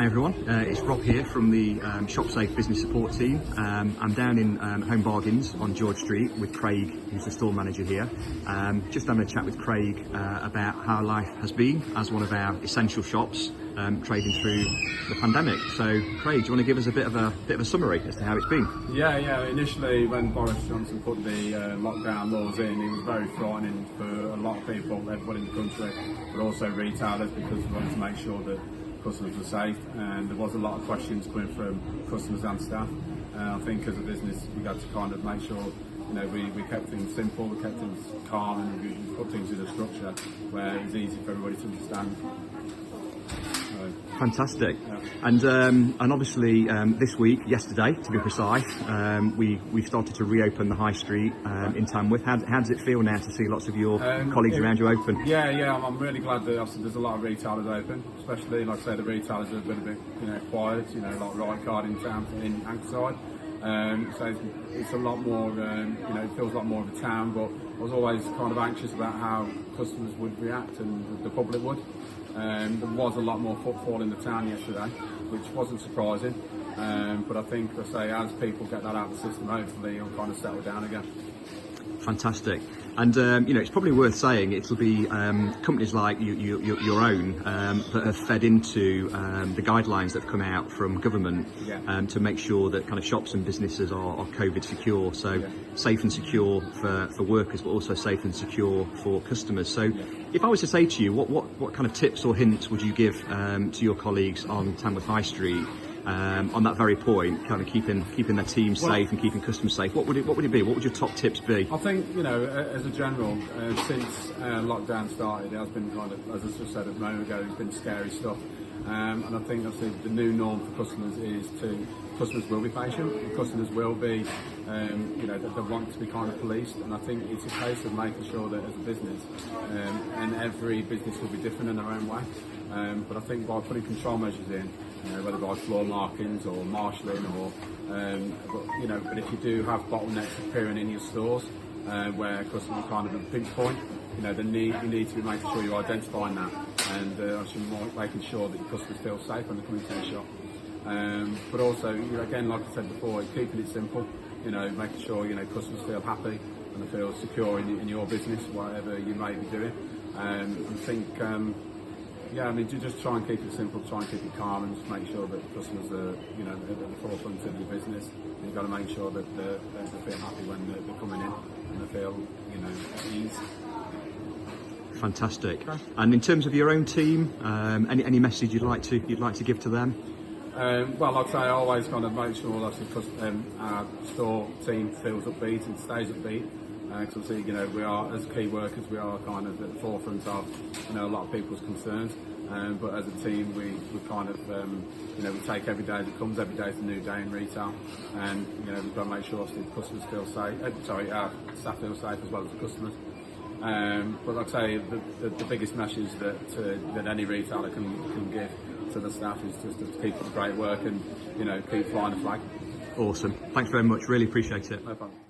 Hi everyone, uh, it's Rob here from the um, ShopSafe Business Support Team. Um, I'm down in um, Home Bargains on George Street with Craig, who's the store manager here. Um, just having a chat with Craig uh, about how life has been as one of our essential shops um, trading through the pandemic. So, Craig, do you want to give us a bit of a bit of a summary as to how it's been? Yeah, yeah. Initially, when Boris Johnson put the uh, lockdown laws in, it was very frightening for a lot of people, everybody in the country, but also retailers because we wanted to make sure that customers were safe. And there was a lot of questions coming from customers and staff. Uh, I think as a business, we had to kind of make sure you know, we, we kept things simple, we kept things calm, and we put things in a structure where it was easy for everybody to understand. Fantastic. And um, and obviously um, this week, yesterday to be precise, um, we we started to reopen the high street um, in Tamworth. How, how does it feel now to see lots of your Um, colleagues it- around you open? Yeah, yeah, I'm, I'm really glad that there's a lot of retailers open, especially like I say the retailers have been a bit you know quiet, you know like Right Card in town in Ankerside. Um, so it's, it's a lot more, um, you know, it feels a lot more of a town. But I was always kind of anxious about how customers would react and the public would. Um, there was a lot more footfall in the town yesterday, which wasn't surprising. Um, but I think, I say, as people get that out of the system, hopefully it'll kind of settle down again. Fantastic. And um, you know, it's probably worth saying it'll be um, companies like you, you, your, your own um, that have fed into um, the guidelines that have come out from government Yeah. um, to make sure that kind of shops and businesses are, are COVID secure. So Yeah. safe and secure for, for workers, but also safe and secure for customers. So if I was to say to you, what, what, what kind of tips or hints would you give um, to your colleagues on Tamworth High Street? Um, on that very point, kind of keeping keeping their team Well- safe and keeping customers safe. What would it What would it be? What would your top tips be? I think, you know, as a general, uh, since uh, lockdown started, it has been kind of, as I just said a moment ago, it's been scary stuff. Um, and I think obviously the new norm for customers is to, customers will be patient, customers will be, um, you know, that they want to be kind of policed. And I think it's a case of making sure that as a business, um, and every business will be different in their own way. Um, but I think by putting control measures in, you whether by floor markings or marshalling or, um, but, you know, but if you do have bottlenecks appearing in your stores, uh, where customers are kind of at a pinch point, you know, the need, you need to be making sure you're identifying that and uh, more making sure that your customers feel safe when they come into the shop. Um, but also, you know, again, like I said before, keeping it simple, you know, making sure, you know, customers feel happy and they feel secure in, in your business, whatever you may be doing. Um, I think, um, yeah, I mean, ju- just try and keep it simple, try and keep it calm, and just make sure that customers are, you know, at the forefront of your business. And you've got to make sure that they're, they feel happy when they're, they're coming in and they feel, you know, at ease. Fantastic. And in terms of your own team, um, any any message you'd like to you'd like to give to them? Um, well, like I say, I always kind of make sure that the um, our store team feels upbeat and stays upbeat. Because obviously, you know, we are, as key workers, we are kind of at the forefront of, you know, a lot of people's concerns. Um, but as a team, we, we kind of, um, you know, we take every day as it comes. Every day is a new day in retail. And, you know, we've got to make sure obviously the customers feel safe. Uh, sorry, our staff feel safe as well as the customers. Um, but like I say, the, the, the biggest message that uh, that any retailer can, can give to the staff is just to keep up the great work and you know keep flying the flag. Awesome. Thanks very much. Really appreciate it. No problem.